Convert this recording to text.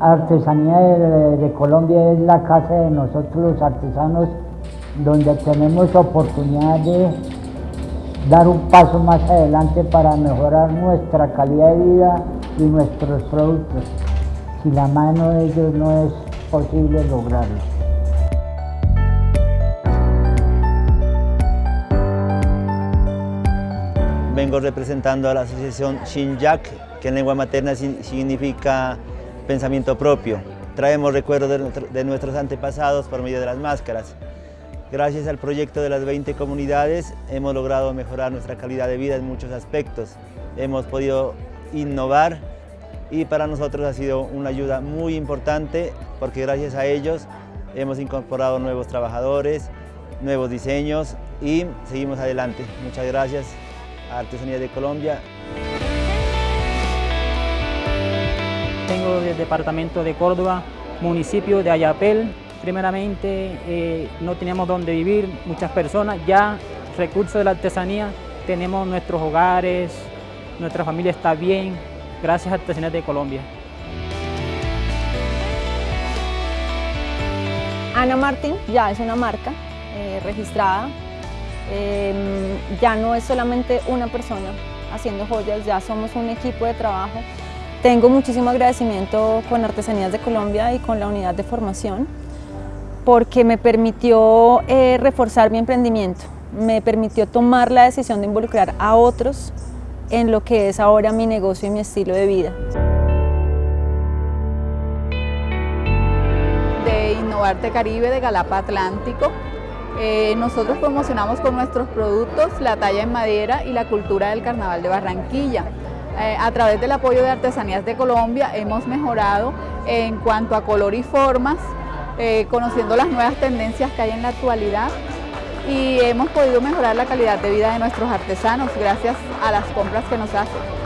Artesanía de, de Colombia es la casa de nosotros los artesanos donde tenemos oportunidad de dar un paso más adelante para mejorar nuestra calidad de vida y nuestros productos. Si la mano de ellos no es posible lograrlo. Vengo representando a la asociación Shinjak, que en lengua materna significa pensamiento propio. Traemos recuerdos de, nuestros antepasados por medio de las máscaras. Gracias al proyecto de las 20 comunidades hemos logrado mejorar nuestra calidad de vida en muchos aspectos. Hemos podido innovar y para nosotros ha sido una ayuda muy importante porque gracias a ellos hemos incorporado nuevos trabajadores, nuevos diseños y seguimos adelante. Muchas gracias a Artesanía de Colombia. Vengo del departamento de Córdoba, municipio de Ayapel, Primeramente, eh, no teníamos dónde vivir, muchas personas, ya recursos de la artesanía, tenemos nuestros hogares, nuestra familia está bien, gracias a Artesanías de Colombia. Ana Martín ya es una marca eh, registrada, em, ya no es solamente una persona haciendo joyas, ya somos un equipo de trabajo. Tengo muchísimo agradecimiento con Artesanías de Colombia y con la unidad de formación porque me permitió eh, reforzar mi emprendimiento, me permitió tomar la decisión de involucrar a otros en lo que es ahora mi negocio y mi estilo de vida. De Innovarte Caribe, de Galapa Atlántico, eh, nosotros promocionamos con nuestros productos la talla en madera y la cultura del Carnaval de Barranquilla. Eh, a través del apoyo de Artesanías de Colombia hemos mejorado en cuanto a color y formas, eh, conociendo las nuevas tendencias que hay en la actualidad y hemos podido mejorar la calidad de vida de nuestros artesanos gracias a las compras que nos hacen.